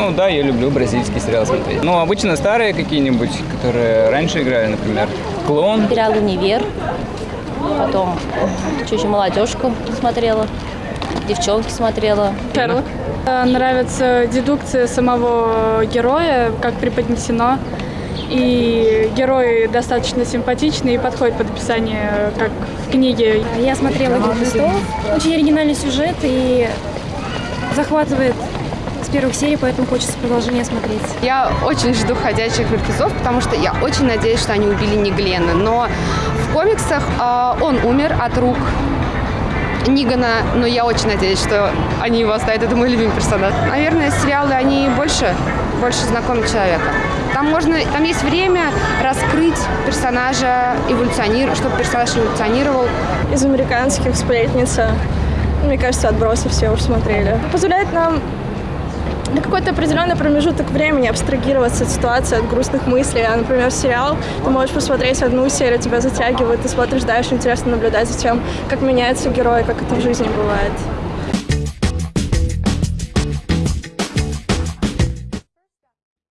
Ну да, я люблю бразильский сериал смотреть. Ну, обычно старые какие-нибудь, которые раньше играли, например. Клон. Сериал «Универ». Потом чуть-чуть молодежку смотрела. Девчонки смотрела. Шерлок. Э, Нравится дедукция самого героя, как преподнесено. И герой достаточно симпатичный и подходит под описание, как в книге. Я смотрела «Игру престолов». Очень оригинальный сюжет и захватывает первых серий, поэтому хочется продолжение смотреть. Я очень жду «Ходячих мертвецов», потому что я очень надеюсь, что они убили не Глена. Но в комиксах э, он умер от рук Нигана, но я очень надеюсь, что они его оставят. Это мой любимый персонаж. Наверное, сериалы, они больше, больше знакомят человека. Там можно, там есть время раскрыть персонажа, эволюционировать, чтобы персонаж эволюционировал. из американских «Сплетница». Мне кажется, «Отбросы» все уже смотрели. Позволяет нам на какой-то определенный промежуток времени абстрагироваться от ситуации, от грустных мыслей. А, например, сериал, ты можешь посмотреть одну серию, тебя затягивает, ты смотришь дальше, интересно наблюдать за тем, как меняется герой, как это в жизни бывает.